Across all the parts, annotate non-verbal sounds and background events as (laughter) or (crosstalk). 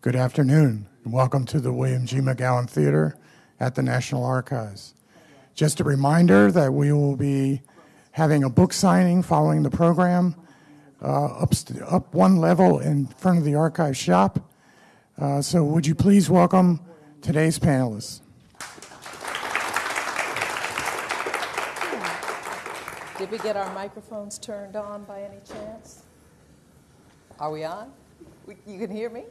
Good. Afternoon, and welcome to the William G. McGowan Theater at the National Archives. Just a reminder that we will be having a book signing following the program uh, up, up one level in front of the archive shop. Uh, so would you please welcome today's panelists. Did we get our microphones turned on by any chance? Are we on? You can hear me?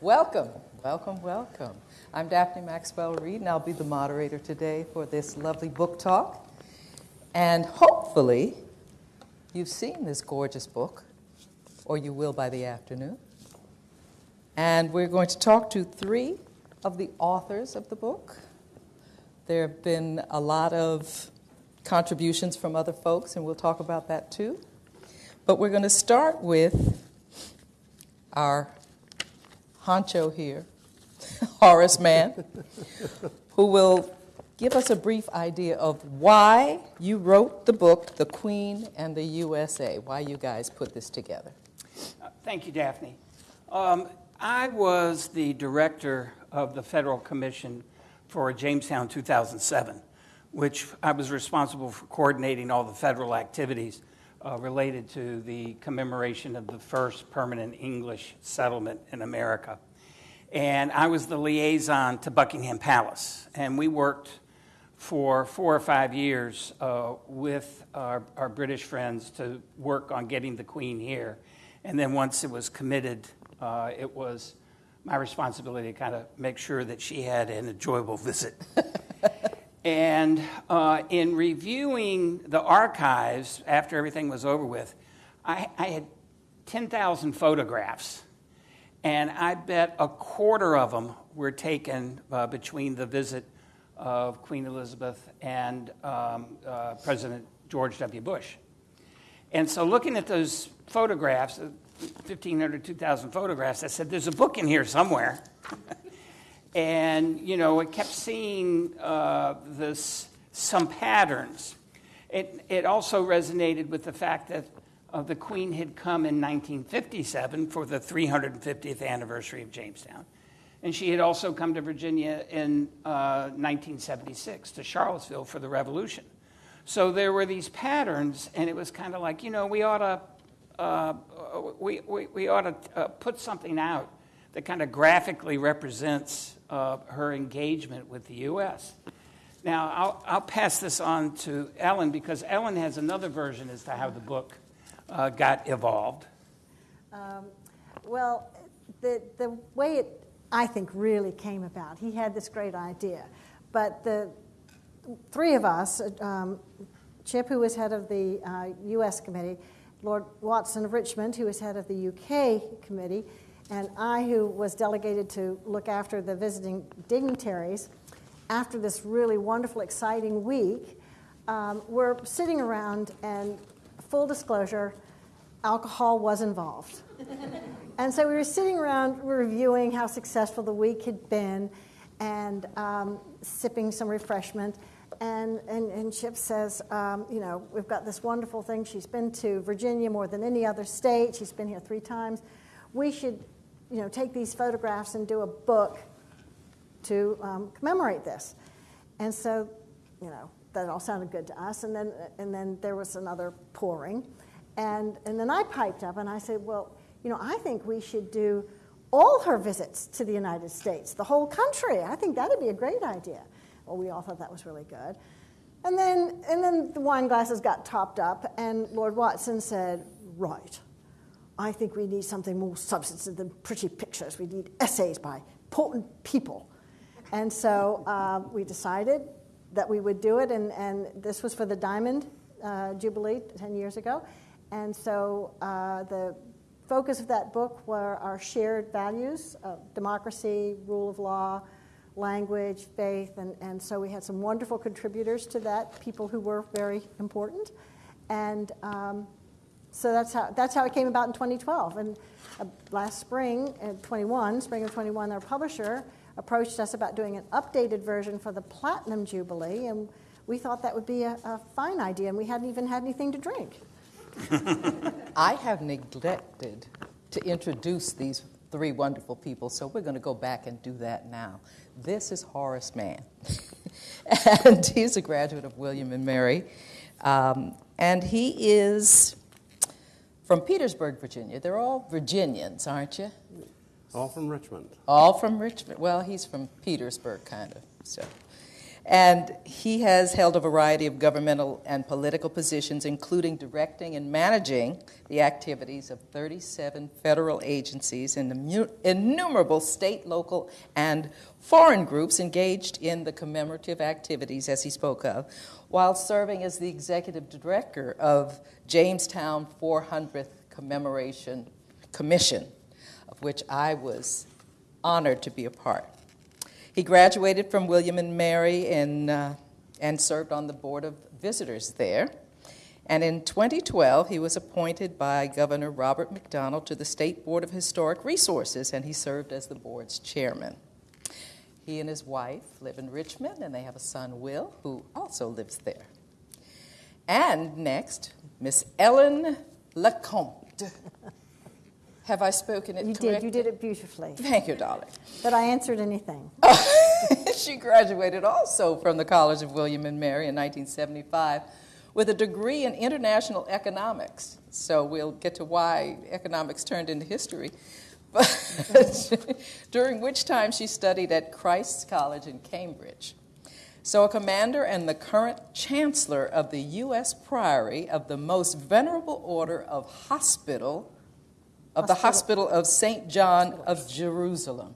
Welcome, welcome, welcome. I'm Daphne Maxwell Reid, and I'll be the moderator today for this lovely book talk. And hopefully, you've seen this gorgeous book, or you will by the afternoon. And we're going to talk to three of the authors of the book. There have been a lot of contributions from other folks, and we'll talk about that too. But we're going to start with our honcho here, (laughs) Horace Mann, who will give us a brief idea of why you wrote the book, The Queen and the USA, why you guys put this together. Uh, thank you, Daphne. Um, I was the director of the Federal Commission for Jamestown 2007 which I was responsible for coordinating all the federal activities uh, related to the commemoration of the first permanent English settlement in America. And I was the liaison to Buckingham Palace. And we worked for four or five years uh, with our, our, British friends to work on getting the Queen here. And then once it was committed, uh, it was my responsibility to kind of make sure that she had an enjoyable visit. (laughs) And uh, in reviewing the archives after everything was over with, I, I had 10,000 photographs. And I bet a quarter of them were taken uh, between the visit of Queen Elizabeth and um, uh, President George W. Bush. And so, looking at those photographs, 1,500, 2,000 photographs, I said, There's a book in here somewhere. (laughs) and you know, it kept seeing uh, this some patterns. It it also resonated with the fact that uh, the Queen had come in 1957 for the 350th anniversary of Jamestown, and she had also come to Virginia in uh, 1976 to Charlottesville for the Revolution. So there were these patterns, and it was kind of like you know we ought to. Uh, we, we, we ought to uh, put something out that kind of graphically represents uh, her engagement with the U.S. Now, I'll, I'll, pass this on to Ellen because Ellen has another version as to how the book uh, got evolved. Um, well, the, the way it, I think, really came about, he had this great idea. But the three of us, um, Chip, who was head of the uh, U.S. committee, Lord Watson of Richmond, who was head of the U.K. committee, and I, who was delegated to look after the visiting dignitaries, after this really wonderful, exciting week, um, we're sitting around, and full disclosure, alcohol was involved. (laughs) and so we were sitting around reviewing how successful the week had been and um, sipping some refreshment. And, and, and Chip says, um, you know, we've got this wonderful thing. She's been to Virginia more than any other state. She's been here three times. We should you know, take these photographs and do a book to um, commemorate this. And so, you know, that all sounded good to us. And then, and then there was another pouring. And, and then I piped up and I said, well, you know, I think we should do all her visits to the United States, the whole country. I think that'd be a great idea. Well, we all thought that was really good. And then, and then the wine glasses got topped up, and Lord Watson said, Right, I think we need something more substantive than pretty pictures. We need essays by important people. And so uh, we decided that we would do it, and, and this was for the Diamond uh, Jubilee 10 years ago. And so uh, the focus of that book were our shared values of democracy, rule of law, language, faith, and, and so we had some wonderful contributors to that, people who were very important. And um, so that's how, that's how it came about in 2012. And uh, last spring, in 21, spring of 21, our publisher approached us about doing an updated version for the Platinum Jubilee, and we thought that would be a, a fine idea, and we hadn't even had anything to drink. (laughs) I have neglected to introduce these three wonderful people, so we're going to go back and do that now. This is Horace Mann, (laughs) and he's a graduate of William and Mary, um, and he is from Petersburg, Virginia. They're all Virginians, aren't you? All from Richmond. All from Richmond. Well, he's from Petersburg, kind of. So, and he has held a variety of governmental and political positions, including directing and managing the activities of 37 federal agencies and innumerable state, local, and foreign groups engaged in the commemorative activities, as he spoke of, while serving as the executive director of Jamestown 400th Commemoration Commission, of which I was honored to be a part. He graduated from William and Mary in, uh, and served on the Board of Visitors there. And in 2012, he was appointed by Governor Robert McDonnell to the State Board of Historic Resources, and he served as the board's chairman. He and his wife live in Richmond, and they have a son, Will, who also lives there. And next, Miss Ellen Lecomte. (laughs) Have I spoken it You correctly? did. You did it beautifully. Thank you, darling. But I answered anything. (laughs) she graduated also from the College of William and Mary in 1975 with a degree in international economics. So we'll get to why economics turned into history. But (laughs) during which time she studied at Christ's College in Cambridge. So, a commander and the current chancellor of the U.S. Priory of the most venerable order of hospital of the Hospital of St. John of Jerusalem.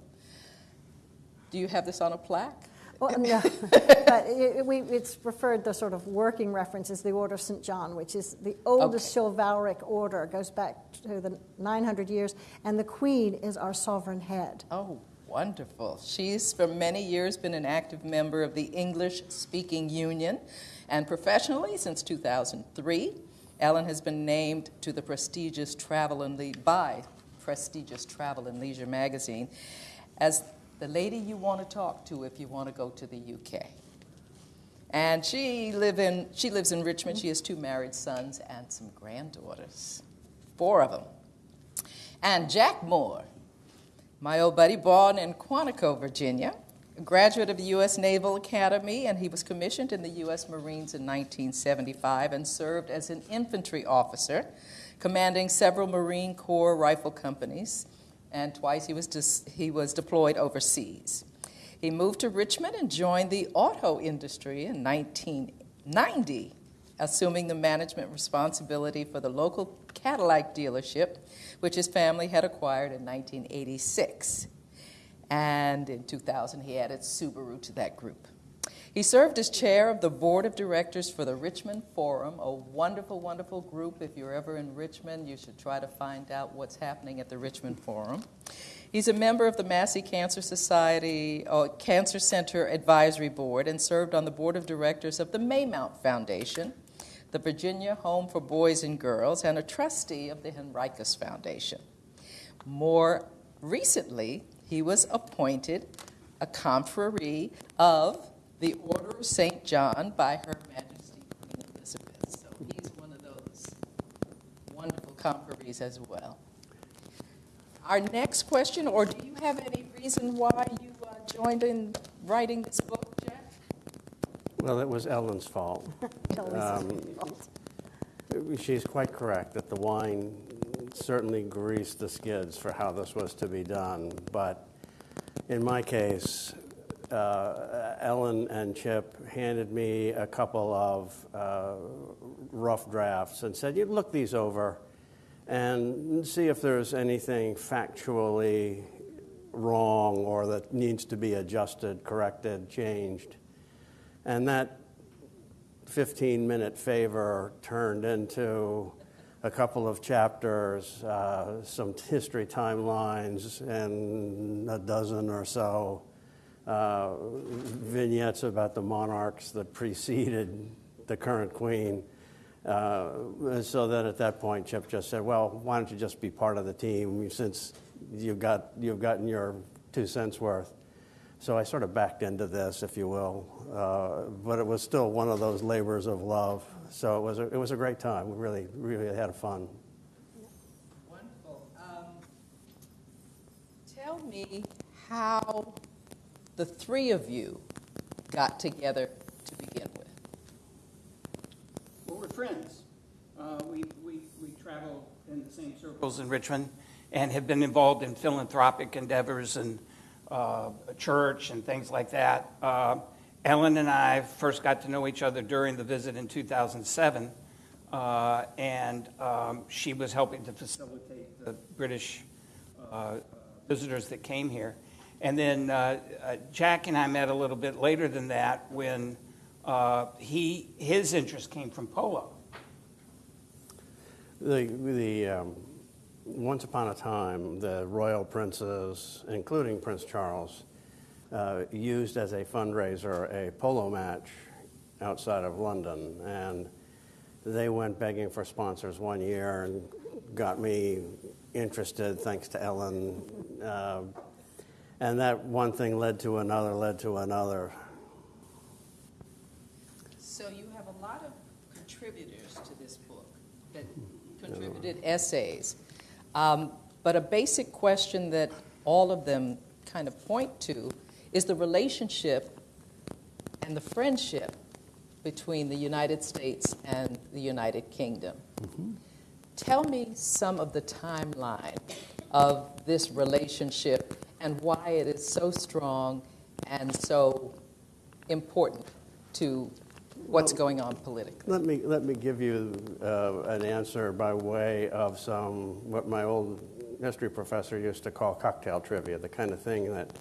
Do you have this on a plaque? Well, (laughs) no, but it, we, it's referred, the sort of working reference is the Order of St. John, which is the oldest Okay. chivalric order, goes back to the 900 years, and the Queen is our sovereign head. Oh, wonderful. She's for many years been an active member of the English Speaking Union, and professionally since 2003, Ellen has been named to the prestigious Travel and Le- by prestigious Travel and Leisure magazine as the lady you want to talk to if you want to go to the UK. And she live in she lives in Richmond. She has two married sons and some granddaughters, four of them. And Jack Moore, my old buddy, born in Quantico, Virginia, a graduate of the U.S. Naval Academy, and he was commissioned in the U.S. Marines in 1975 and served as an infantry officer, commanding several Marine Corps rifle companies, and twice he was, he was deployed overseas. He moved to Richmond and joined the auto industry in 1990, assuming the management responsibility for the local Cadillac dealership, which his family had acquired in 1986. And in 2000, he added Subaru to that group. He served as chair of the board of directors for the Richmond Forum, a wonderful, wonderful group. If you're ever in Richmond, you should try to find out what's happening at the Richmond Forum. He's a member of the Massey Cancer Society or Cancer Center Advisory Board and served on the board of directors of the Maymont Foundation, the Virginia Home for Boys and Girls, and a trustee of the Henricus Foundation. More recently, he was appointed a confrere of the Order of St. John by Her Majesty Queen Elizabeth. So he's one of those wonderful confreres as well. Our next question, or do you have any reason why you uh, joined in writing this book, Jack? Well, it was Ellen's fault. (laughs) Tell me Um, something. She's quite correct that the wine certainly greased the skids for how this was to be done. But in my case, uh, Ellen and Chip handed me a couple of uh, rough drafts and said, "You look these over and see if there's anything factually wrong or that needs to be adjusted, corrected, changed." And that 15 minute favor turned into a couple of chapters, uh, some history timelines, and a dozen or so uh, vignettes about the monarchs that preceded the current queen. Uh, so then at that point, Chip just said, Well, why don't you just be part of the team since you've, got, you've gotten your two cents worth? So I sort of backed into this, if you will, uh, but it was still one of those labors of love. So it was a, it was a great time. We really, really had a fun. Wonderful. Um, me how the three of you got together to begin with. Well, we're friends. Uh, we, we, we travel in the same circles in Richmond and have been involved in philanthropic endeavors and uh, church and things like that. Uh, Ellen and I first got to know each other during the visit in 2007, uh, and um, she was helping to facilitate the British uh, visitors that came here. And then uh, uh, Jack and I met a little bit later than that when uh, he, his interest came from polo. The, the, um, once upon a time, the royal princes, including Prince Charles, uh, used as a fundraiser a polo match outside of London. And they went begging for sponsors one year and got me interested, thanks to Ellen. And that one thing led to another, led to another. So you have a lot of contributors to this book that contributed essays. Um, but a basic question that all of them kind of point to is the relationship and the friendship between the United States and the United Kingdom. Tell me some of the timeline of this relationship and why it is so strong and so important to what's going on politically. Let me, let me give you uh, an answer by way of some, what my old history professor used to call cocktail trivia, the kind of thing that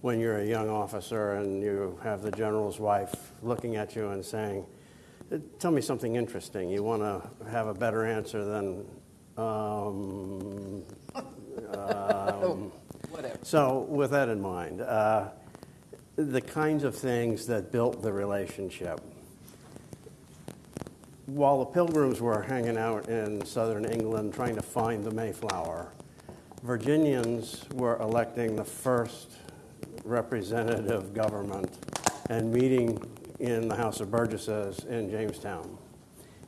when you're a young officer and you have the general's wife looking at you and saying, Tell me something interesting. You want to have a better answer than, um, (laughs) um, Whatever. so, with that in mind, uh, the kinds of things that built the relationship. While the pilgrims were hanging out in southern England trying to find the Mayflower, Virginians were electing the first representative government and meeting in the House of Burgesses in Jamestown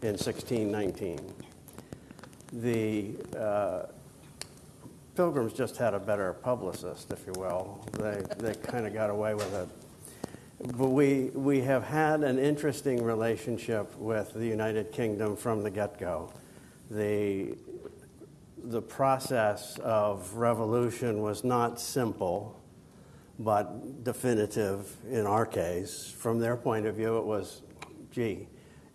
in 1619. The uh, Pilgrims just had a better publicist, if you will. They, they kind of got away with it. But we, we have had an interesting relationship with the United Kingdom from the get go. The, the process of revolution was not simple, but definitive in our case. From their point of view, it was, gee,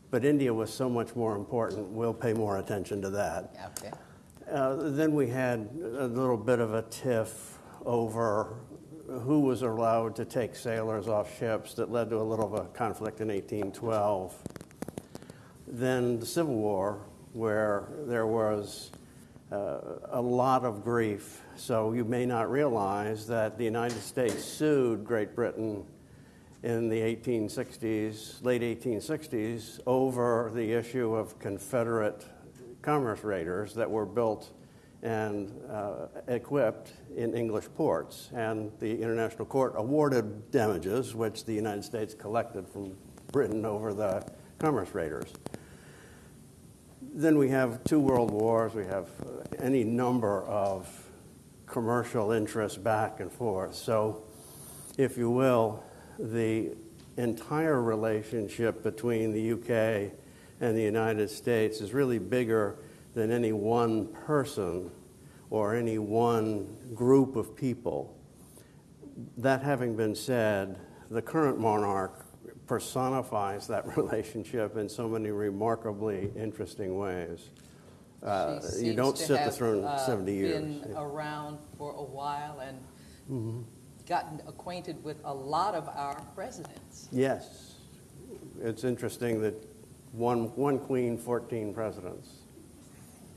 but India was so much more important. We'll pay more attention to that. Okay. Uh, then we had a little bit of a tiff over who was allowed to take sailors off ships that led to a little of a conflict in 1812. Then the Civil War, where there was uh, a lot of grief. So you may not realize that the United States sued Great Britain in the 1860s, late 1860s, over the issue of Confederate commerce raiders that were built and uh, equipped in English ports. And the International Court awarded damages, which the United States collected from Britain over the commerce raiders. Then we have two world wars, we have uh, any number of commercial interests back and forth. So, if you will, the entire relationship between the UK and the United States is really bigger than any one person or any one group of people. That having been said, the current monarch personifies that (laughs) relationship in so many remarkably interesting ways. Uh, you don't sit the throne uh, 70 years. Been around for a while and Mm-hmm. gotten acquainted with a lot of our presidents. Yes. It's interesting that one, one queen, 14 presidents.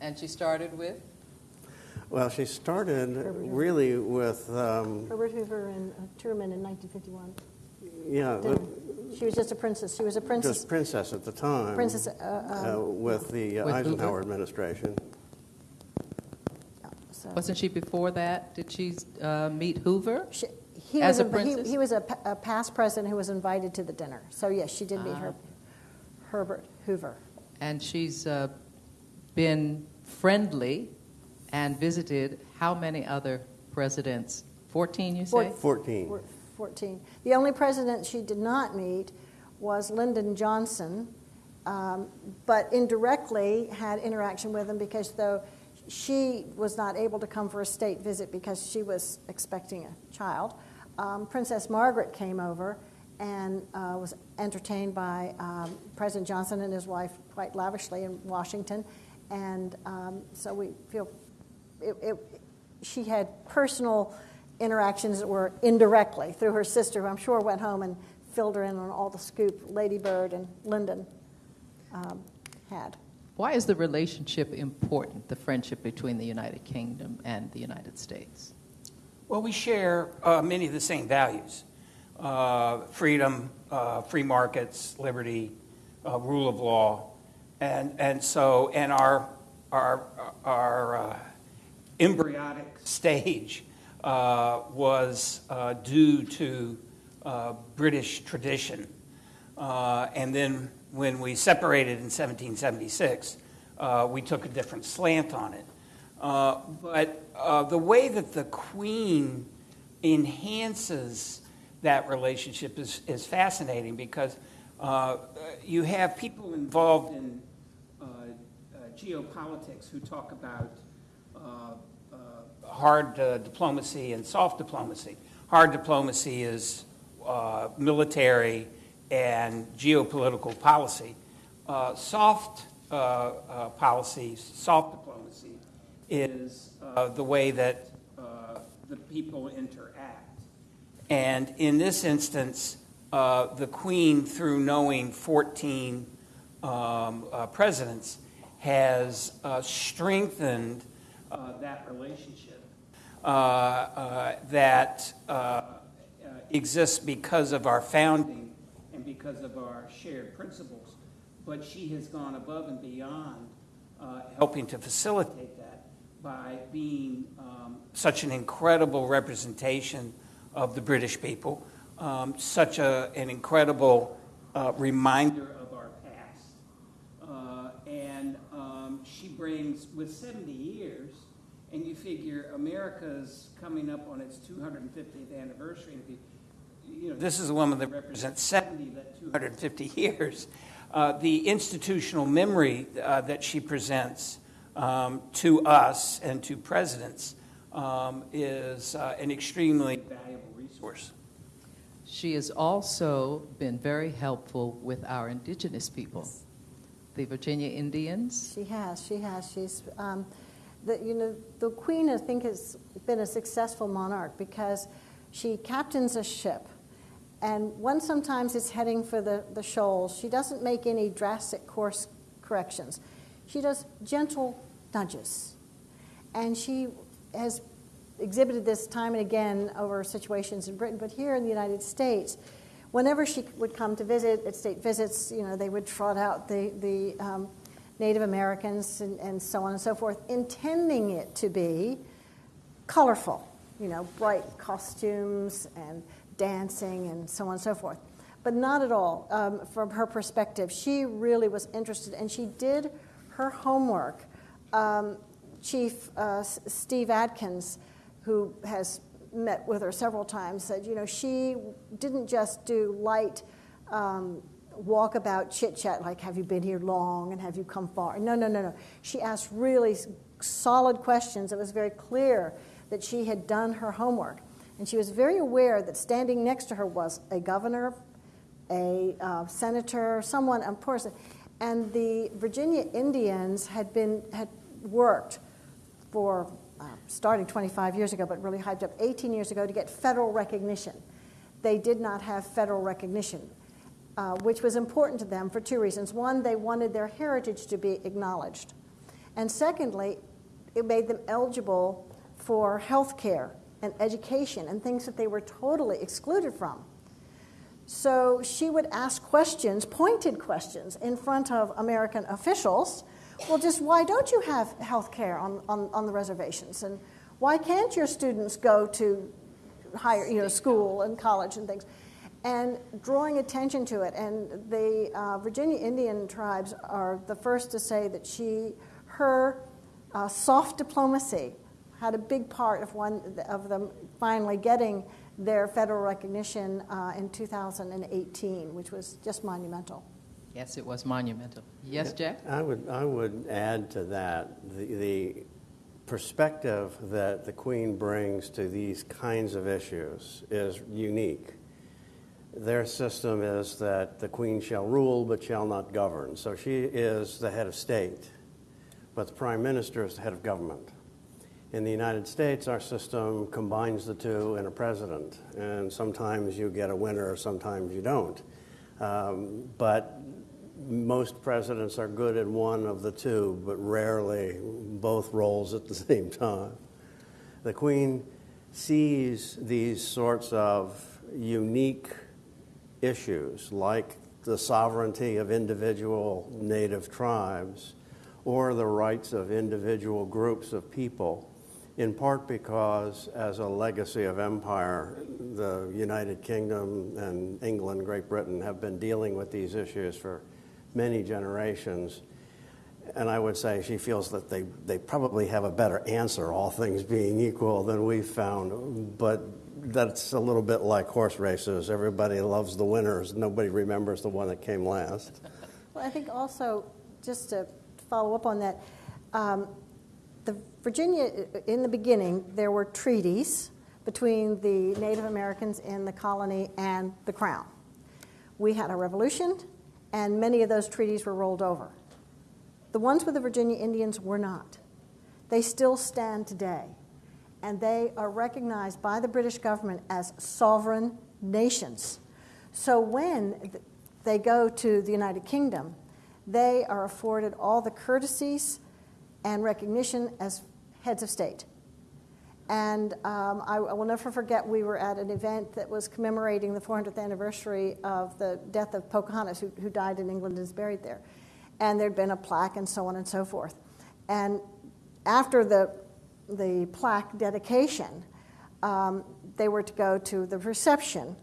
And she started with Well, she started Hoover. really with, um, Herbert Hoover and uh, Truman in 1951. yeah, Didn't- She was just a princess. She was a princess. just princess at the time. Princess, uh, uh, with the uh, With Hoover? Eisenhower administration. so- Wasn't she before that? Did she uh, meet Hoover? She- he As was a inv- he- princess? He was a, pa- a past president who was invited to the dinner. So yes, she did meet Ah. her, Herbert Hoover. And she's uh, been friendly and visited how many other presidents 14, you Four- say? 14. 14. The only president she did not meet was Lyndon Johnson, um, but indirectly had interaction with him because though she was not able to come for a state visit because she was expecting a child, um, Princess Margaret came over and uh, was entertained by um, President Johnson and his wife quite lavishly in Washington. And um, so we feel it, it, she had personal interactions that were indirectly through her sister, who I'm sure went home and filled her in on all the scoop Lady Bird and Lyndon um, had. Why is the relationship important, the friendship between the United Kingdom and the United States? Well, we share uh, many of the same values uh, freedom, uh, free markets, liberty, uh, rule of law. And, and so, and our, our, our uh, embryonic stage uh, was uh, due to British tradition. And then when we separated in 1776, uh, we took a different slant on it. But the way that the Queen enhances that relationship is, is fascinating because uh, you have people involved in uh, uh, geopolitics who talk about uh, uh, hard diplomacy and soft diplomacy. Hard diplomacy is military and geopolitical policy. Soft policy, soft diplomacy, is the way that the people interact. And in this instance, uh, the Queen, through knowing 14 um, uh, presidents, has uh, strengthened uh, that relationship uh, uh, that exists because of our founding and because of our shared principles. But she has gone above and beyond helping to facilitate that by being um, such an incredible representation of the British people, um, such a, an incredible uh, reminder of our past. Uh, and um, she brings, with 70 years, and you figure America's coming up on its 250th anniversary. you- know, this is a woman that represents 70 of that 250 years. Uh, the institutional memory uh, that she presents um, to us and to presidents um, is uh, an extremely valuable resource. She has also been very helpful with our indigenous people, the Virginia Indians. She has, she has. She's, um, the, you know, the Queen, I think, has been a successful monarch because she captains a ship. And when sometimes it's heading for the, the shoals, she doesn't make any drastic course corrections. She does gentle nudges. And she has exhibited this time and again over situations in Britain, but here in the United States, whenever she would come to visit at state visits, you know, they would trot out the, the um, Native Americans and, and so on and so forth, intending it to be colorful, you know, bright costumes and dancing and so on and so forth. But not at all. Um, from her perspective, she really was interested and she did her homework. Um, Chief uh, Steve Adkins, who has met with her several times, said, you know, she didn't just do light um, walkabout chit chat, like, have you been here long and have you come far? No, no, no, no. She asked really solid questions. It was very clear that she had done her homework. And she was very aware that standing next to her was a governor, a uh, senator, someone, of course. And the Virginia Indians had been had worked for uh, starting 25 years ago, but really hyped up 18 years ago to get federal recognition. They did not have federal recognition, uh, which was important to them for two reasons. One, they wanted their heritage to be acknowledged, and secondly, it made them eligible for health care and education and things that they were totally excluded from. So she would ask questions, pointed questions, in front of American officials. Well, just why don't you have health care on, on, on the reservations? And why can't your students go to higher, you know, school and college and things? And drawing attention to it. And the uh, Virginia Indian tribes are the first to say that she, her uh, soft diplomacy, had a big part of one of them finally getting their federal recognition uh, in 2018, which was just monumental. Yes, it was monumental. Yes, Jack? I would, I would add to that the, the perspective that the Queen brings to these kinds of issues is unique. Their system is that the Queen shall rule but shall not govern. So she is the head of state, but the Prime Minister is the head of government. In the United States, our system combines the two in a president, and sometimes you get a winner, sometimes you don't. Um, but most presidents are good at one of the two, but rarely both roles at the (laughs) same time. The Queen sees these sorts of unique issues, like the sovereignty of individual native tribes or the rights of individual groups of people, in part because, as a legacy of empire, the United Kingdom and England, Great Britain have been dealing with these issues for many generations. And I would say she feels that they, they probably have a better answer, all things being equal, than we've found. But that's a little bit like horse races. Everybody loves the winners, nobody remembers the one that came last. Well, I think also, just to follow up on that, um, the Virginia, in the beginning, there were treaties between the Native Americans in the colony and the Crown. We had a revolution, and many of those treaties were rolled over. The ones with the Virginia Indians were not. They still stand today, and they are recognized by the British government as sovereign nations. So when they go to the United Kingdom, they are afforded all the courtesies and recognition as heads of state. And um, I, I, will never forget, we were at an event that was commemorating the 400th anniversary of the death of Pocahontas, who, who died in England and is buried there. And there'd been a plaque and so on and so forth. And after the, the plaque dedication, um, they were to go to the reception,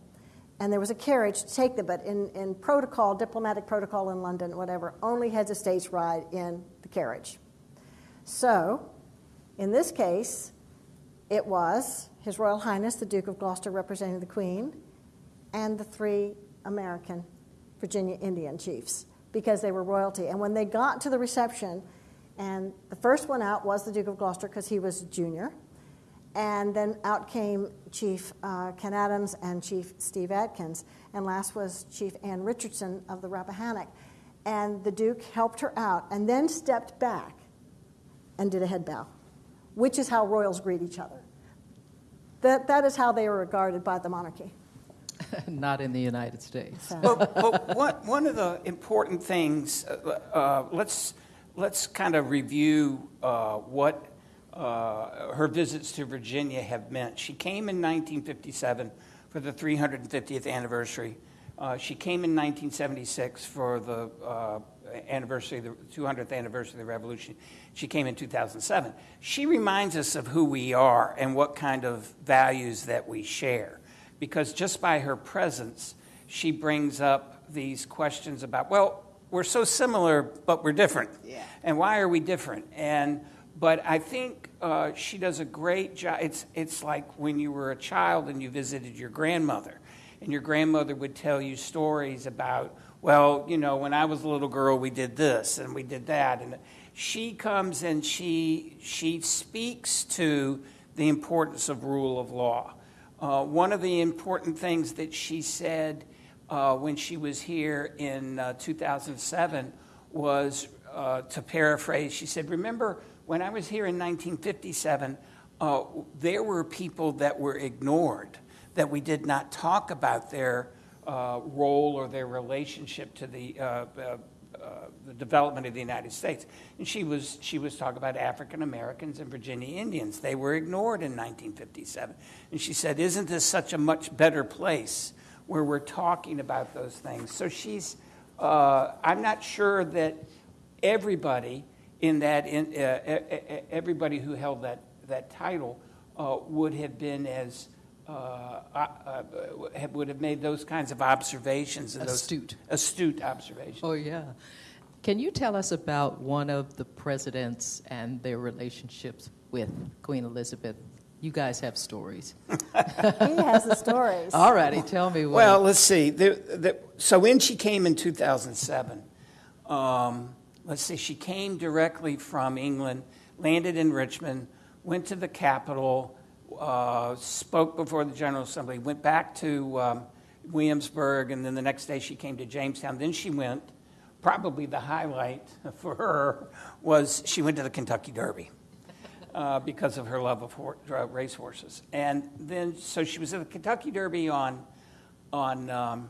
and there was a carriage to take them. But in, in protocol, diplomatic protocol in London, whatever, only heads of states ride in the carriage. So, in this case, it was His Royal Highness the Duke of Gloucester representing the Queen and the three American Virginia Indian chiefs because they were royalty. And when they got to the reception, and the first one out was the Duke of Gloucester because he was junior, and then out came Chief uh, Ken Adams and Chief Steve Adkins, and last was Chief Ann Richardson of the Rappahannock. And the Duke helped her out and then stepped back and did a head bow which is how royals greet each other. That, that is how they are regarded by the monarchy. (laughs) Not in the United States. but, but one, one of the important things, uh, uh, let's, let's kind of review uh, what uh, her visits to Virginia have meant. She came in 1957 for the 350th anniversary. Uh, she came in 1976 for the uh, anniversary, the 200th anniversary of the revolution. She came in 2007. She reminds us of who we are and what kind of values that we share. Because just by her presence, she brings up these questions about, well, we're so similar, but we're different. Yeah. And why are we different? And but I think uh, she does a great job. It's it's like when you were a child and you visited your grandmother, and your grandmother would tell you stories about well, you know, when I was a little girl, we did this and we did that. And she comes and she, she speaks to the importance of rule of law. Uh, one of the important things that she said uh, when she was here in uh, 2007 was, uh, to paraphrase, she said, Remember, when I was here in 1957, uh, there were people that were ignored, that we did not talk about their uh, role or their relationship to the, uh, uh, uh, the development of the United States. And she was, she was talking about African Americans and Virginia Indians. They were ignored in 1957. And she said, Isn't this such a much better place where we're talking about those things? So she's, uh, I'm not sure that everybody in that, in, everybody who held that, that title would have been as uh, uh, would have made those kinds of observations. astute. Those astute observations. Oh, yeah. Can you tell us about one of the presidents and their relationships with Queen Elizabeth? You guys have stories. He has the stories. (laughs) All righty, tell me what. Well, let's see. The, the, so when she came in 2007, um, let's see, she came directly from England, landed in Richmond, went to the Capitol, uh, spoke before the General Assembly, went back to um, Williamsburg, and then the next day she came to Jamestown. Then she went, probably the highlight (laughs) for her was she went to the Kentucky Derby. Uh, because of her love of hor- uh, racehorses, and then so she was at the Kentucky Derby on on um,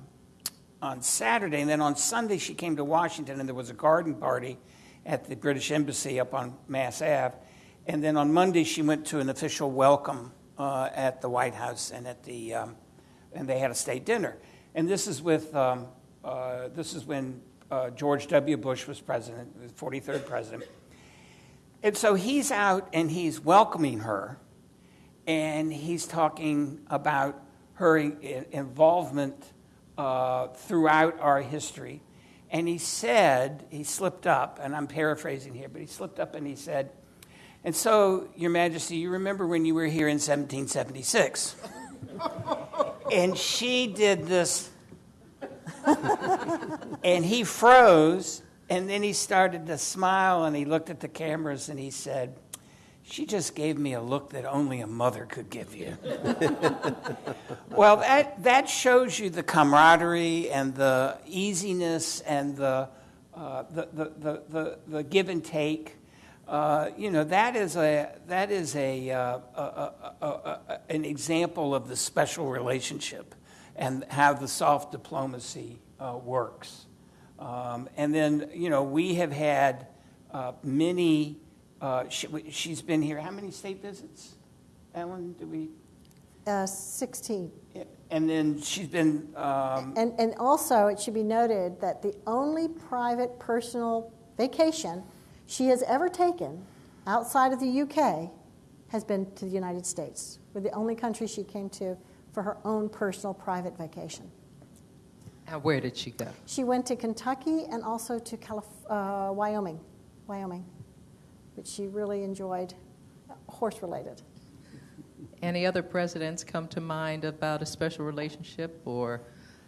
on Saturday, and then on Sunday she came to Washington, and there was a garden party at the British Embassy up on Mass Ave, and then on Monday she went to an official welcome uh, at the White House and at the um, and they had a state dinner, and this is with um, uh, this is when uh, George W. Bush was president, the 43rd president, and so he's out and he's welcoming her, and he's talking about her in- involvement uh, throughout our history. And he said, he slipped up, and I'm paraphrasing here, but he slipped up and he said, And so, Your Majesty, you remember when you were here in 1776? (laughs) and she did this, (laughs) and he froze, and then he started to smile and he looked at the cameras and he said, She just gave me a look that only a mother could give you. (laughs) well, that, that shows you the camaraderie and the easiness and the, uh, the, the, the, the, the give and take. Uh, you know, that is, a, that is a, uh, a, a, a, an example of the special relationship and how the soft diplomacy uh, works. Um, and then, you know, we have had uh, many, uh, she, she's been here, how many state visits? Ellen, do we? Uh, 16. And then she's been, um, And, and also, it should be noted that the only private personal vacation she has ever taken outside of the UK has been to the United States. We're the only country she came to for her own personal private vacation. And where did she go? She went to Kentucky and also to Calif- uh, Wyoming, Wyoming, which she really enjoyed, horse related. Any other presidents come to mind about a special relationship or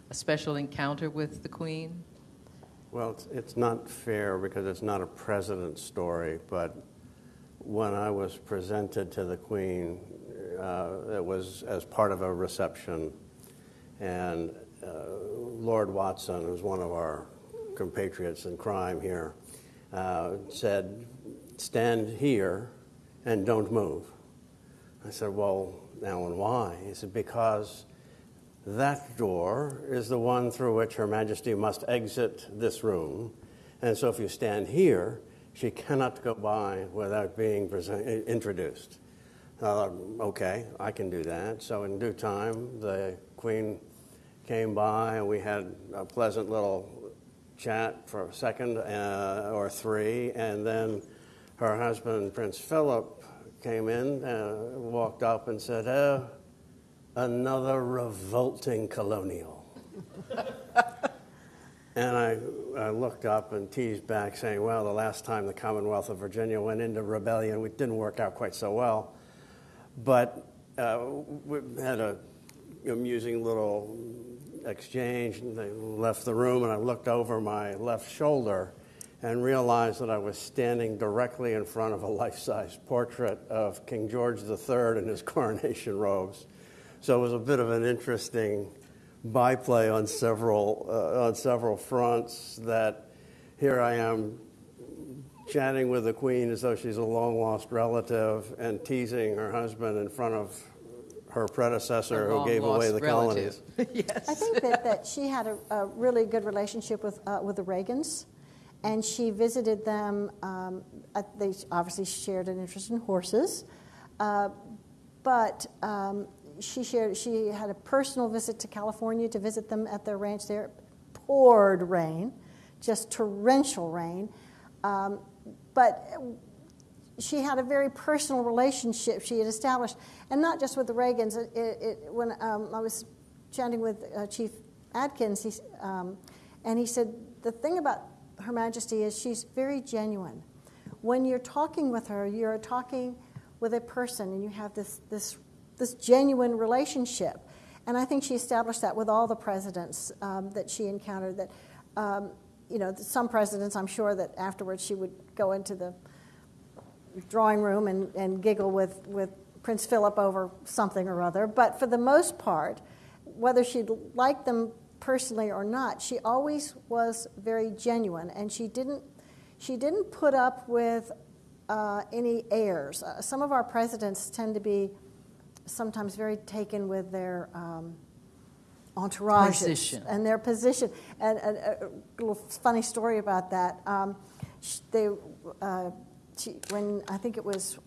a special encounter with the Queen? Well, it's, it's not fair because it's not a president's story, but when I was presented to the Queen, uh, it was as part of a reception, and uh, Lord Watson, who's one of our compatriots in crime here, uh, said, Stand here and don't move. I said, Well, Alan, why? He said, Because that door is the one through which Her Majesty must exit this room. And so if you stand here, she cannot go by without being introduced. Uh, okay, I can do that. So in due time, the Queen came by and we had a pleasant little chat for a second uh, or three. And then her husband, Prince Philip, came in, uh, walked up and said, oh, another revolting colonial. (laughs) and I, I, looked up and teased back, saying, Well, the last time the Commonwealth of Virginia went into rebellion, it didn't work out quite so well. But uh, we had a amusing little exchange. And they left the room, and I looked over my left shoulder and realized that I was standing directly in front of a life size portrait of King George III in his (laughs) coronation robes. So it was a bit of an interesting byplay on several, uh, on several fronts that here I am chatting with the Queen as though she's a long lost relative and teasing her husband in front of her predecessor who gave away the relative. colonies. (laughs) yes. I think that, that she had a, a really good relationship with, uh, with the Reagans, and she visited them. Um, at, they obviously shared an interest in horses, uh, but um, she shared. She had a personal visit to California to visit them at their ranch there. Poured rain, just torrential rain, um, but she had a very personal relationship she had established, and not just with the Reagans. It, it, when um, I was chatting with uh, Chief Adkins, he, um, and he said the thing about Her Majesty is she's very genuine. When you're talking with her, you're talking with a person and you have this, this, this genuine relationship. And I think she established that with all the presidents um, that she encountered. That, um, you know, some presidents, I'm sure that afterwards she would go into the drawing room and, and giggle with, with Prince Philip over something or other. But for the most part, whether she liked them personally or not, she always was very genuine, and she didn't she didn't put up with uh, any airs. Uh, some of our presidents tend to be sometimes very taken with their um, entourages Position. and their position. And, and uh, a little funny story about that. Um, they, uh, she, when I think it was,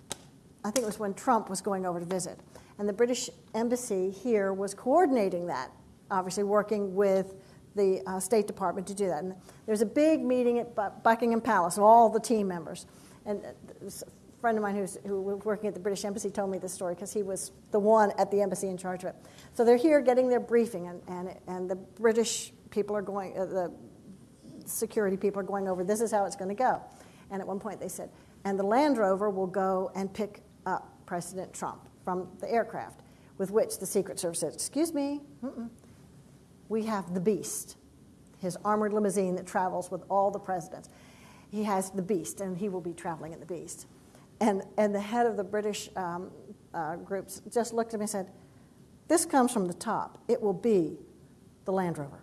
I think it was when Trump was going over to visit, and the British embassy here was coordinating that, obviously working with the uh, State Department to do that. And there's a big meeting at Buckingham Palace of all the team members, and uh, friend of mine who's, who was working at the British Embassy told me this story because he was the one at the embassy in charge of it. So they're here getting their briefing, and, and, and the British people are going, uh, the security people are going over, this is how it's going to go. And at one point they said, and the Land Rover will go and pick up President Trump from the aircraft, with which the Secret Service said, excuse me, mm-mm. we have the Beast, his armored limousine that travels with all the presidents. He has the Beast, and he will be traveling in the Beast. And, and the head of the British um, uh, groups just looked at me and said, This comes from the top. It will be the Land Rover.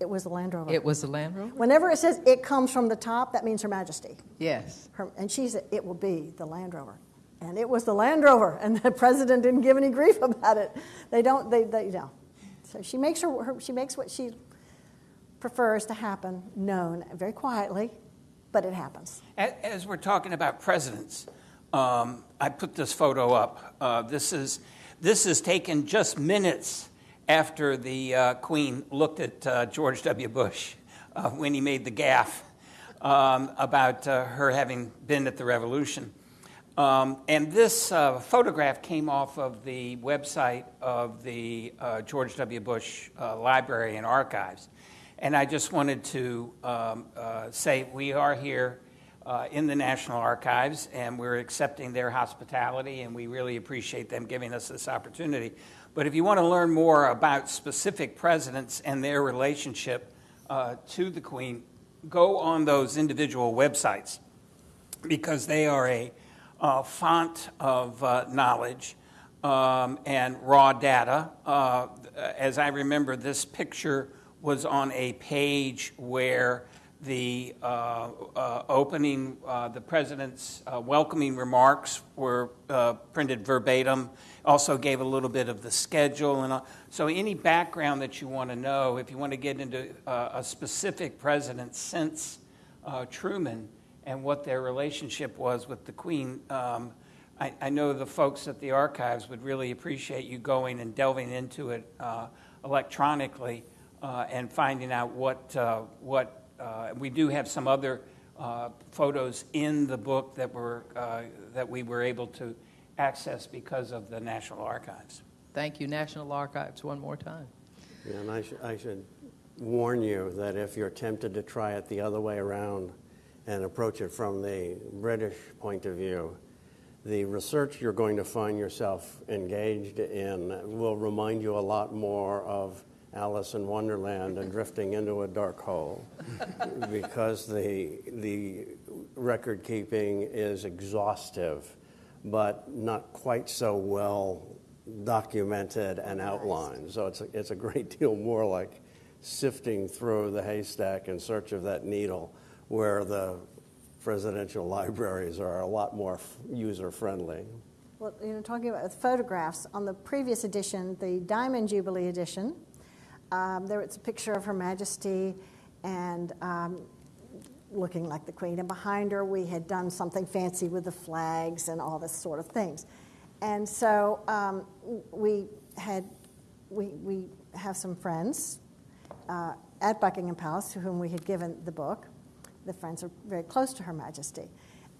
It was the Land Rover. It was the Land Rover? Whenever it says it comes from the top, that means Her Majesty. Yes. Her, and she said, It will be the Land Rover. And it was the Land Rover, and the president didn't give any grief about it. They don't, they, they you know. So she makes, her, her, she makes what she prefers to happen known very quietly, but it happens. As we're talking about presidents, um, I put this photo up. Uh, this is this is taken just minutes after the uh, Queen looked at uh, George W. Bush uh, when he made the gaffe um, about uh, her having been at the Revolution. Um, and this uh, photograph came off of the website of the George W. Bush Library and Archives. And I just wanted to um, uh, say we are here uh, in the National Archives and we're accepting their hospitality, and we really appreciate them giving us this opportunity. But if you want to learn more about specific presidents and their relationship uh, to the Queen, go on those individual websites because they are a uh, font of uh, knowledge um, and raw data. Uh, as I remember, this picture was on a page where the uh, uh, opening, uh, the president's uh, welcoming remarks were uh, printed verbatim. Also gave a little bit of the schedule and all. so any background that you want to know, if you want to get into uh, a specific president since uh, Truman and what their relationship was with the Queen. Um, I, I know the folks at the archives would really appreciate you going and delving into it uh, electronically uh, and finding out what uh, what uh, we do have some other uh, photos in the book that were uh, that we were able to access because of the National Archives. Thank you, National Archives, one more time. Yeah, and I, sh- I should warn you that if you're tempted to try it the other way around and approach it from the British point of view, the research you're going to find yourself engaged in will remind you a lot more of Alice in Wonderland and drifting into a dark hole (laughs) because the, the record keeping is exhaustive but not quite so well documented and outlined. So it's a, it's a great deal more like sifting through the haystack in search of that needle, where the presidential libraries are a lot more user friendly. Well, you know, talking about photographs, on the previous edition, the Diamond Jubilee edition, um, there was a picture of Her Majesty and um, looking like the Queen. And behind her, we had done something fancy with the flags and all this sort of things. And so um, we had, we, we have some friends uh, at Buckingham Palace to whom we had given the book. The friends are very close to Her Majesty.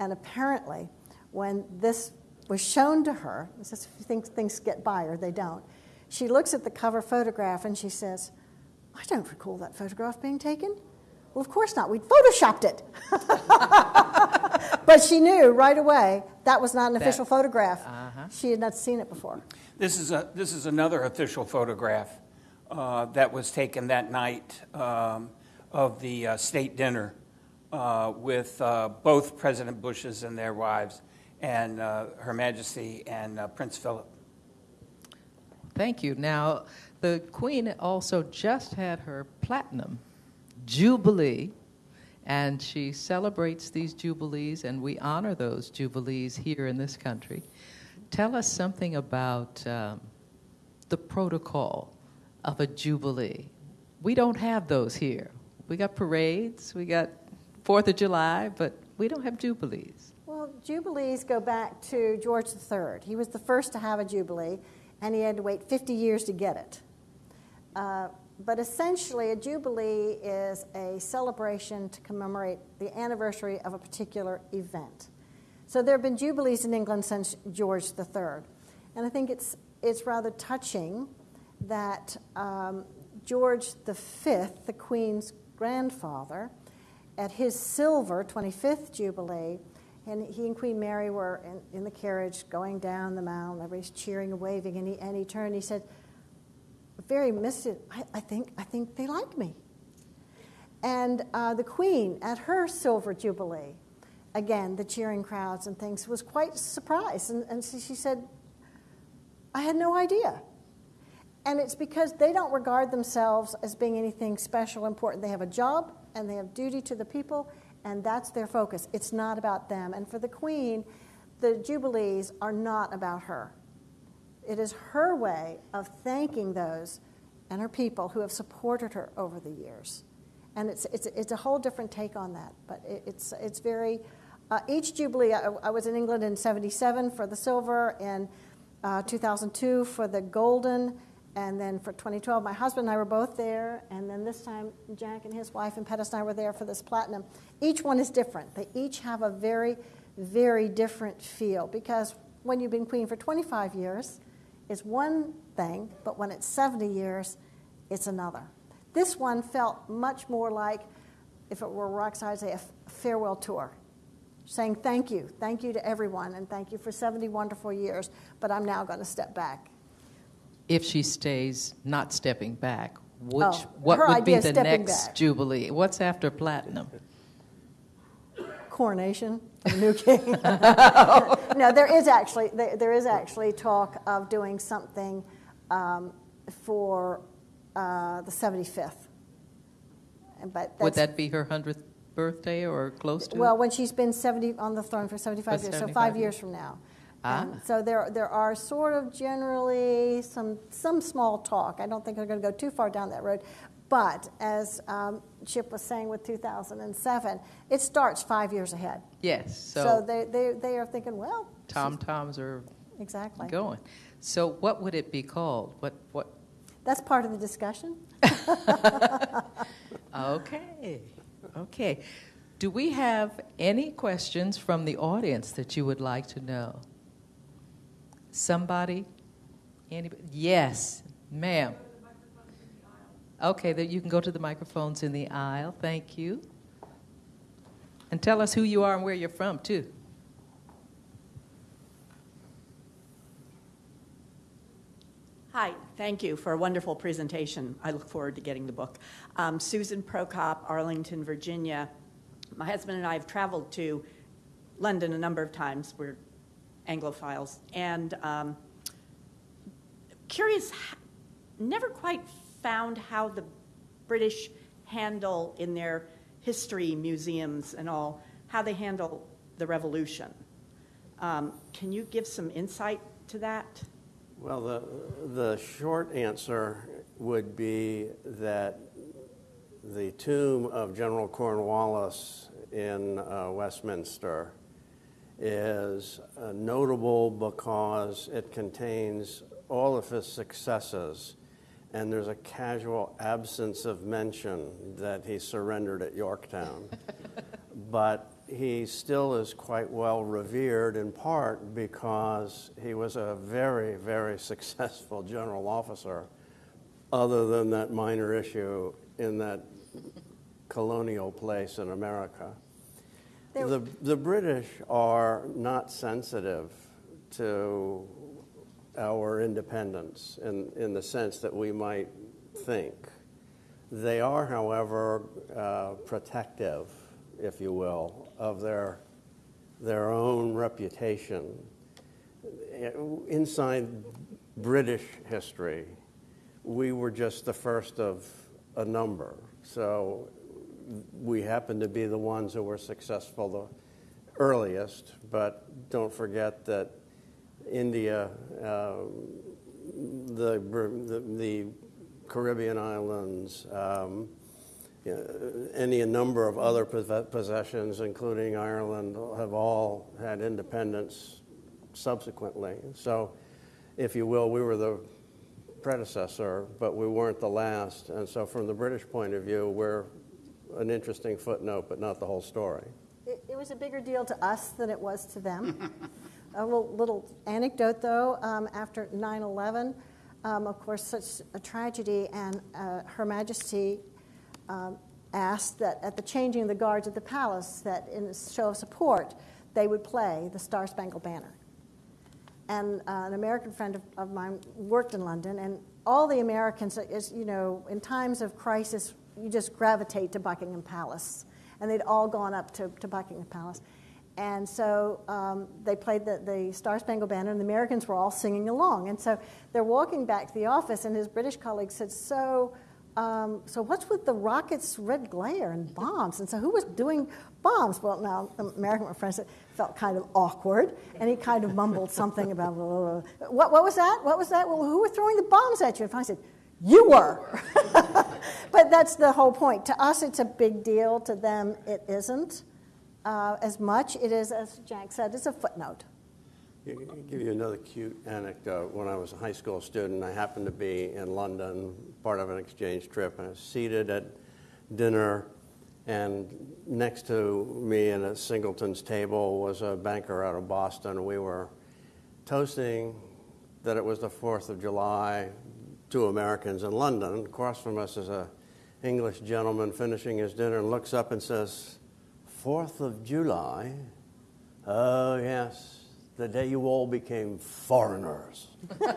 And apparently, when this was shown to her, this things, things get by her, they don't, she looks at the cover photograph and she says, I don't recall that photograph being taken. Well, of course not. We'd photoshopped it. (laughs) but she knew right away that was not an That- official photograph. Uh-huh. She had not seen it before. This is, a, this is another official photograph uh, that was taken that night um, of the uh, state dinner uh, with uh, both President Bushes and their wives, and uh, Her Majesty and uh, Prince Philip. Thank you. Now, the Queen also just had her platinum jubilee, and she celebrates these jubilees, and we honor those jubilees here in this country. Tell us something about um, the protocol of a jubilee. We don't have those here. We got parades, we got Fourth of July, but we don't have jubilees. Well, jubilees go back to George III. He was the first to have a jubilee, and he had to wait 50 years to get it. Uh, but essentially, a jubilee is a celebration to commemorate the anniversary of a particular event. So there have been jubilees in England since George III. And I think it's, it's rather touching that um, George V, the Queen's grandfather, at his silver 25th jubilee, and he and Queen Mary were in, in the carriage going down the mount, everybody's cheering and waving, and he, and he turned and he said, very misted, I, I, think, I think they like me. And uh, the Queen, at her silver jubilee, again, the cheering crowds and things, was quite surprised. And, and so she said, I had no idea. And it's because they don't regard themselves as being anything special, important. They have a job and they have duty to the people, and that's their focus. It's not about them. And for the Queen, the Jubilees are not about her. It is her way of thanking those and her people who have supported her over the years. And it's, it's, it's a whole different take on that. But it, it's, it's very, uh, each Jubilee, I, I, was in England in 77 for the silver, in uh, 2002 for the golden, and then for 2012, my husband and I were both there. And then this time, Jack and his wife and Pettis and I were there for this platinum. Each one is different. They each have a very, very different feel because when you've been queen for 25 years, it's one thing, but when it's 70 years, it's another. This one felt much more like, if it were Rock's, a farewell tour, saying thank you, thank you to everyone, and thank you for 70 wonderful years, but I'm now going to step back. If she stays not stepping back, which, Oh, what would be the next back. jubilee? What's after platinum? coronation new king. (laughs) no, there is actually there, there is actually talk of doing something um, for uh, the 75th. And- But Would that be her 100th birthday or close to well it? when she's been 70 on the throne for 75 For years, so five years. years from now. Ah. And so there there are sort of generally some some small talk. I don't think they're going to go too far down that road. But as um, Chip was saying with 2007, it starts five years ahead. Yes, So, so they, they, they are thinking, well, tom-toms are exactly. going. So what would it be called? What, what, That's part of the discussion. (laughs) (laughs) okay, okay. Do we have any questions from the audience that you would like to know? Somebody? Anybody? Yes, ma'am. Okay, then you can go to the microphones in the aisle. Thank you. And tell us who you are and where you're from, too. Hi, thank you for a wonderful presentation. I look forward to getting the book. Um, Susan Prokop, Arlington, Virginia. My husband and I have traveled to London a number of times. We're Anglophiles. And um, curious, never quite found how the British handle in their history museums and all, how they handle the revolution. Um, can you give some insight to that? Well, the, the short answer would be that the tomb of General Cornwallis in uh, Westminster is uh, notable because it contains all of his successes, and there's a casual absence of mention that he surrendered at Yorktown. (laughs) but he still is quite well revered in part because he was a very, very successful general officer, other than that minor issue in that colonial place in America. There- The, the British are not sensitive to our independence in, in the sense that we might think. They are, however, uh, protective, if you will, of their, their own reputation. Inside British history, we were just the first of a number. So we happen to be the ones who were successful the earliest, but don't forget that India, um, the, the, Caribbean islands, um, you any number of other possessions, including Ireland, have all had independence subsequently. So, if you will, we were the predecessor, but we weren't the last. And so, from the British point of view, we're an interesting footnote, but not the whole story. It, it was a bigger deal to us than it was to them. (laughs) a little, little anecdote, though, um, after 9 11, um, of course, such a tragedy, and uh, Her Majesty um, asked that at the changing of the guards at the palace, that in a show of support, they would play the Star Spangled Banner. And uh, an American friend of, of mine worked in London, and all the Americans, you know, in times of crisis, you just gravitate to Buckingham Palace. And they'd all gone up to, to Buckingham Palace. And so um, they played the, the Star Spangled Banner, and the Americans were all singing along. And so they're walking back to the office, and his British colleague said, So, um, so what's with the rockets' red glare and bombs? And so who was doing bombs? Well, now the American friend said, felt kind of awkward, and he kind of mumbled something about, blah, (laughs) blah, blah. What, what was that? What was that? Well, who were throwing the bombs at you? And I said, You were. (laughs) but that's the whole point. To us, it's a big deal. To them, it isn't uh, as much. It is, as Jack said, it's a footnote. I'll give you another cute anecdote. When I was a high school student, I happened to be in London, part of an exchange trip, and I was seated at dinner, and next to me at a Singleton's table was a banker out of Boston. We were toasting that it was the 4th of July, two Americans in London. Across from us is a English gentleman finishing his dinner and looks up and says, 4th of July? Oh, yes, the day you all became foreigners. (laughs)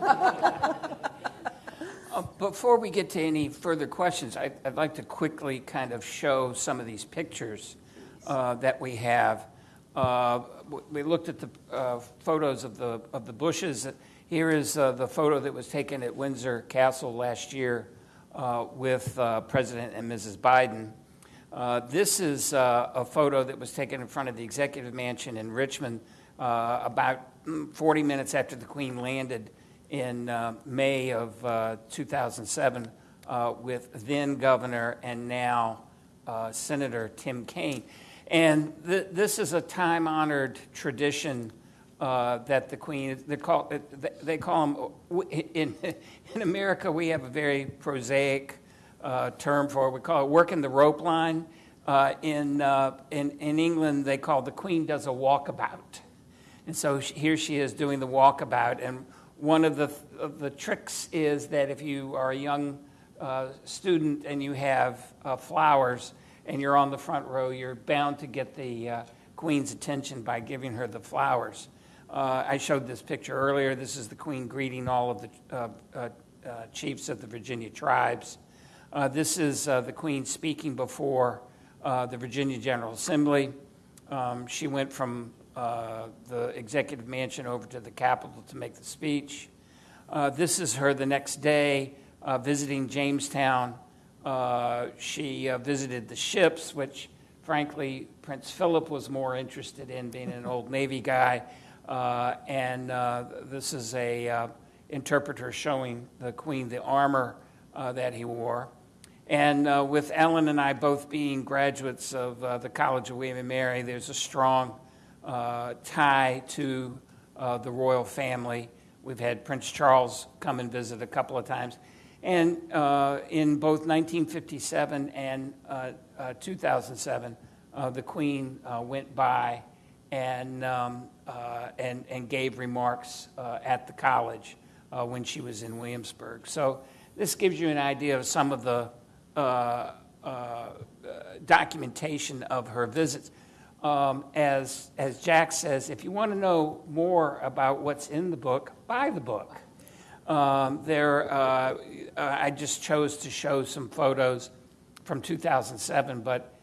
Uh, Before we get to any further questions, I- I'd like to quickly kind of show some of these pictures uh, that we have. Uh, We looked at the uh, photos of the, of the bushes. Here is uh, the photo that was taken at Windsor Castle last year uh, with uh, President and Mrs. Biden. Uh, This is uh, a photo that was taken in front of the Executive Mansion in Richmond uh, about mm, 40 minutes after the Queen landed in May of uh, 2007 uh, with then Governor and now Senator Tim Kaine. And th- this is a time honored tradition uh, that the Queen, they call, they call them, in, in America, we have a very prosaic uh, term for it. We call it working the rope line. Uh, in, uh, in, in England, they call the Queen does a walkabout. And so sh- here she is doing the walkabout. And one of the, of the tricks is that if you are a young uh, student and you have uh, flowers and you're on the front row, you're bound to get the Queen's attention by giving her the flowers. Uh, I showed this picture earlier. This is the Queen greeting all of the uh, uh, uh, chiefs of the Virginia tribes. Uh, this is the Queen speaking before the Virginia General Assembly. Um, she went from the executive mansion over to the Capitol to make the speech. This is her the next day visiting Jamestown. She visited the ships, which, frankly, Prince Philip was more interested in, being an old Navy guy. Uh, and uh, this is a uh, interpreter showing the Queen the armor uh, that he wore. And uh, with Ellen and I both being graduates of uh, the College of William and Mary, there's a strong tie to the royal family. We've had Prince Charles come and visit a couple of times. And in both 1957 and uh, uh, 2007, uh, the Queen went by and, um, uh, and, and gave remarks uh, at the college uh, when she was in Williamsburg. So this gives you an idea of some of the uh, uh, documentation of her visits. Um, as, as Jack says, if you want to know more about what's in the book, buy the book. Um, there, uh, I just chose to show some photos from 2007, but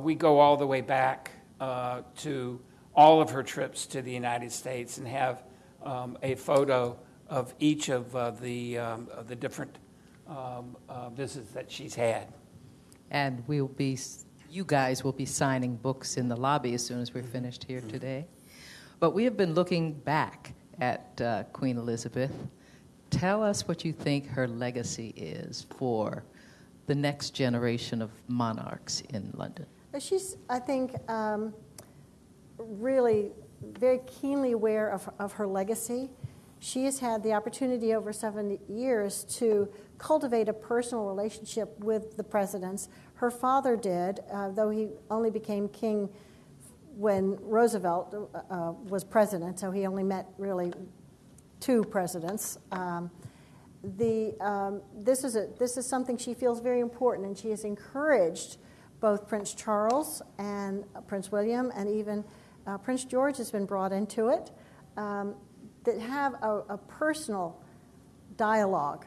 we go all the way back to all of her trips to the United States and have um, a photo of each of uh, the, um, of the different um, uh, visits that she's had. And we'll be, you guys will be signing books in the lobby as soon as we're finished here today. But we have been looking back at uh, Queen Elizabeth. Tell us what you think her legacy is for the next generation of monarchs in London. She's, I think, um, really very keenly aware of, of her legacy. She has had the opportunity over 70 years to cultivate a personal relationship with the presidents. Her father did, uh, though he only became king when Roosevelt uh, uh, was president, so he only met really two presidents. Um, the, um, this, is a, this is something she feels very important, and she has encouraged both Prince Charles and Prince William, and even uh, Prince George has been brought into it, um, that have a, a, personal dialogue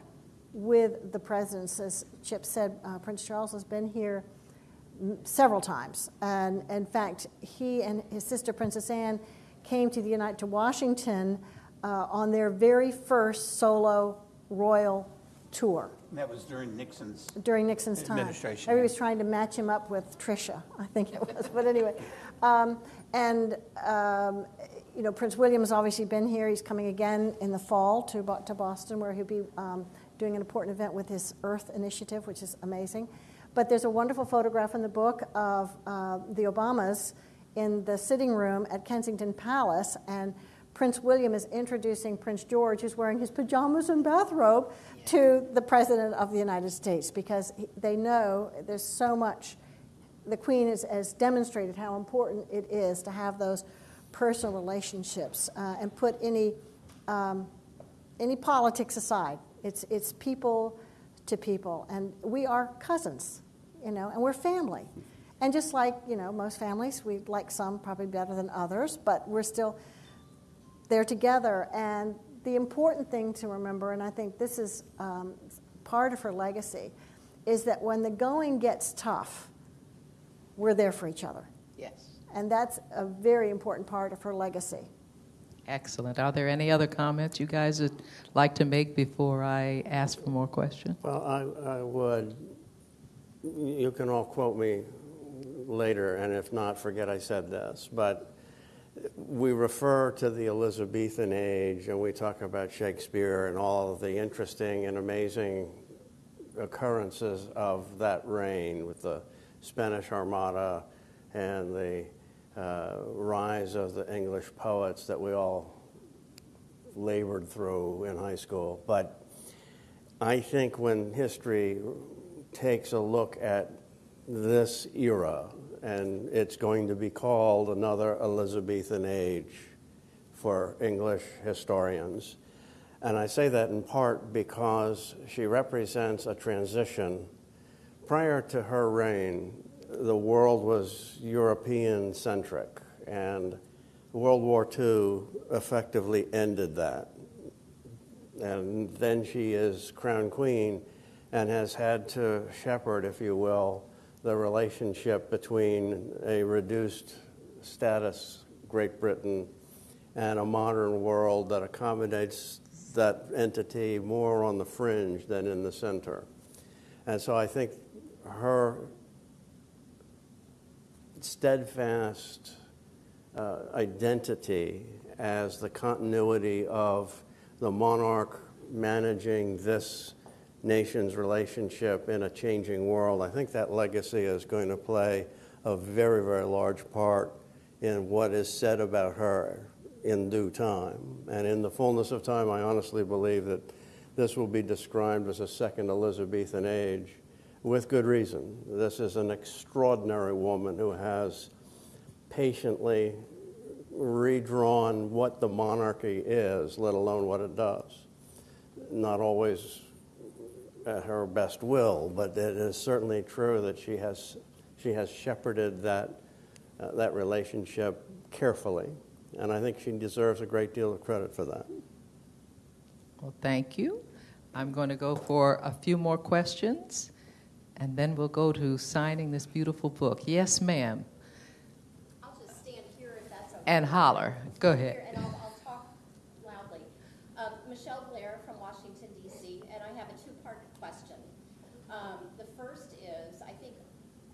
with the presidents. As Chip said, uh, Prince Charles has been here several times, and in fact, he and his sister Princess Anne came to the United to Washington uh, on their very first solo royal tour. That was during Nixon's during Nixon's time. Administration. Everybody was trying to match him up with Tricia, I think it was. (laughs) but anyway, um, and um, you know, Prince William has obviously been here. He's coming again in the fall to to Boston, where he'll be um, doing an important event with his Earth Initiative, which is amazing. But there's a wonderful photograph in the book of uh, the Obamas in the sitting room at Kensington Palace, and Prince William is introducing Prince George, who's wearing his pajamas and bathrobe, yeah. to the President of the United States because they know there's so much. The Queen has, has demonstrated how important it is to have those personal relationships uh, and put any, um, any politics aside. It's, it's people to people, and we are cousins, you know, and we're family. And just like, you know, most families, we like some probably better than others, but we're still they're together. And the important thing to remember, and I think this is um, part of her legacy, is that when the going gets tough, we're there for each other. Yes. And that's a very important part of her legacy. Excellent. Are there any other comments you guys would like to make before I ask for more questions? Well, I, I would. You can all quote me later, and if not, forget I said this. But we refer to the Elizabethan age and we talk about Shakespeare and all of the interesting and amazing occurrences of that reign with the Spanish Armada and the uh, rise of the English poets that we all labored through in high school. But I think when history takes a look at this era and it's going to be called another Elizabethan age for English historians. And I say that in part because she represents a transition. Prior to her reign, the world was European centric, and World War II effectively ended that. And then she is crown queen and has had to shepherd, if you will, the relationship between a reduced status Great Britain and a modern world that accommodates that entity more on the fringe than in the center. And so I think her steadfast uh, identity as the continuity of the monarch managing this nation's relationship in a changing world. I think that legacy is going to play a very, very large part in what is said about her in due time. And in the fullness of time, I honestly believe that this will be described as a second Elizabethan age with good reason. This is an extraordinary woman who has patiently redrawn what the monarchy is, let alone what it does. Not always at her best will, but it is certainly true that she has, she has shepherded that, uh, that relationship carefully. And I think she deserves a great deal of credit for that. Well, thank you. I'm going to go for a few more questions, and then we'll go to signing this beautiful book. Yes, ma'am. I'll just stand here if that's okay. And holler. Go Here, ahead. And I'll, I'll talk loudly. Um, Michelle Blair from Washington DC, and I have a two-part question. Um, the first is, I think,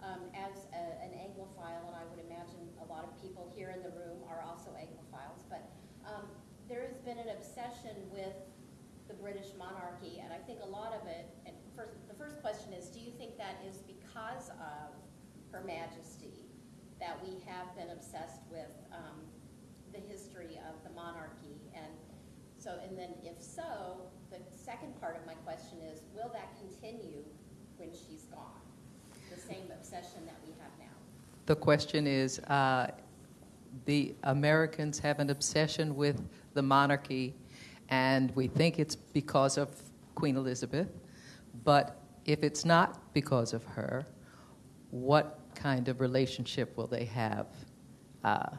um, as a, an Anglophile, and I would imagine a lot of people here in the room are also Anglophiles, but um, there has been an obsession with the British monarchy, and I think a lot of it. And first, the first question is, do you think that is because of Her Majesty that we have been obsessed with um, the history of the monarchy? And so, and then if so, the second part of my question is, will that continue when she's gone? The same obsession that we have now? The question is uh, the Americans have an obsession with the monarchy, and we think it's because of Queen Elizabeth. But if it's not because of her, what kind of relationship will they have uh,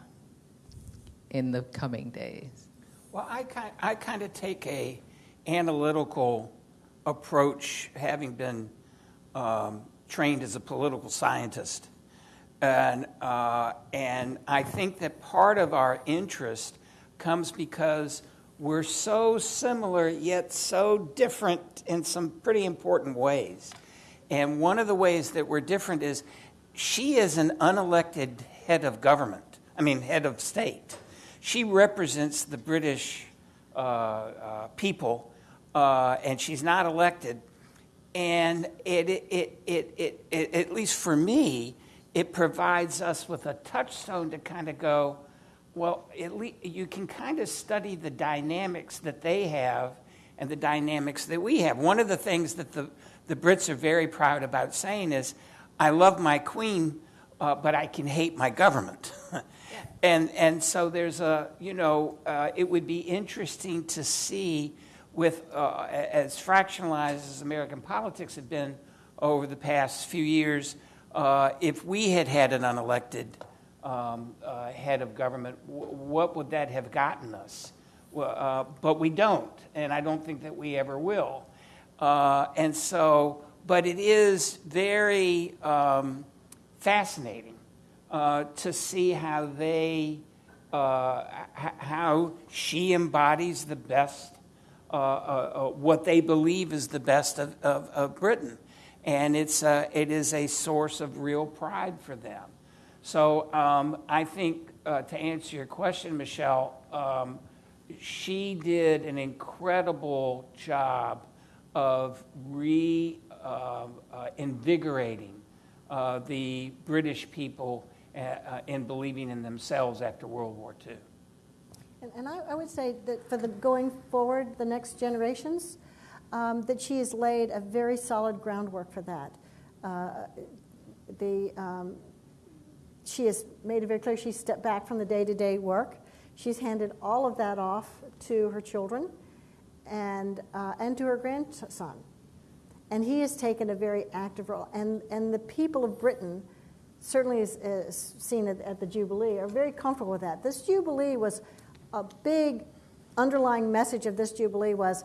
in the coming days? Well, I kind, I kind of take a analytical approach, having been um, trained as a political scientist, and uh, and I think that part of our interest comes because we're so similar yet so different in some pretty important ways. And one of the ways that we're different is she is an unelected head of government. I mean, head of state. She represents the British uh, uh, people, uh, and she's not elected. And it, it, it, it, it, at least for me, it provides us with a touchstone to kind of go, well, at least you can kind of study the dynamics that they have and the dynamics that we have. One of the things that the, the Brits are very proud about saying is, I love my queen, uh, but I can hate my government. and, and so there's a, you know, uh, it would be interesting to see with uh, as fractionalized as American politics have been over the past few years, uh, if we had had an unelected um, uh, head of government, what would that have gotten us? Uh, but we don't, and I don't think that we ever will. Uh, and so, but it is very um, fascinating uh, to see how they, uh, how she embodies the best, uh, what they believe is the best of, of, of Britain. And it's, uh, it is a source of real pride for them. So um, I think uh, to answer your question, Michelle, um, she did an incredible job of reinvigorating uh, uh, uh, the British people uh, uh, in believing in themselves after World War II. And, and I, I would say that for the going forward, the next generations, um, that she has laid a very solid groundwork for that. Uh, the, um, she has made it very clear she's stepped back from the day to day work. She's handed all of that off to her children and, uh, and to her grandson. And he has taken a very active role. And, and the people of Britain, certainly as seen at, at the Jubilee, are very comfortable with that. This Jubilee was a big underlying message of this Jubilee was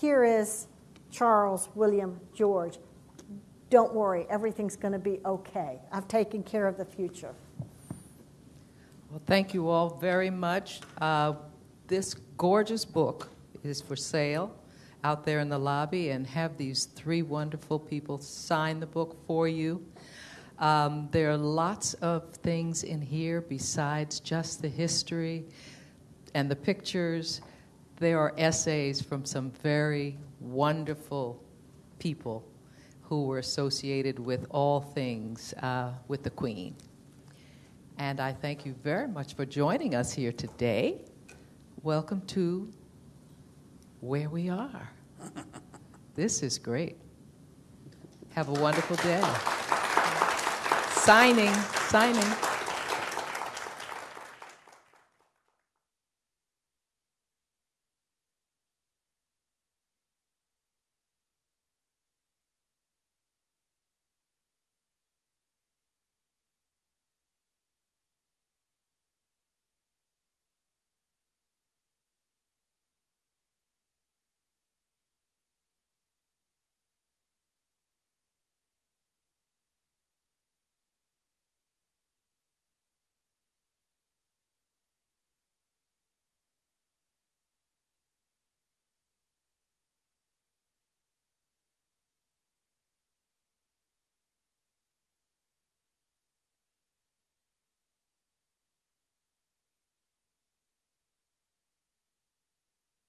here is Charles, William, George. Don't worry, everything's going to be okay. I've taken care of the future. Well, thank you all very much. Uh, this gorgeous book is for sale out there in the lobby, and have these three wonderful people sign the book for you. Um, there are lots of things in here besides just the history and the pictures. There are essays from some very wonderful people who were associated with all things uh, with the Queen. And I thank you very much for joining us here today. Welcome to where we are. (laughs) This is great. Have a wonderful day. Signing, signing.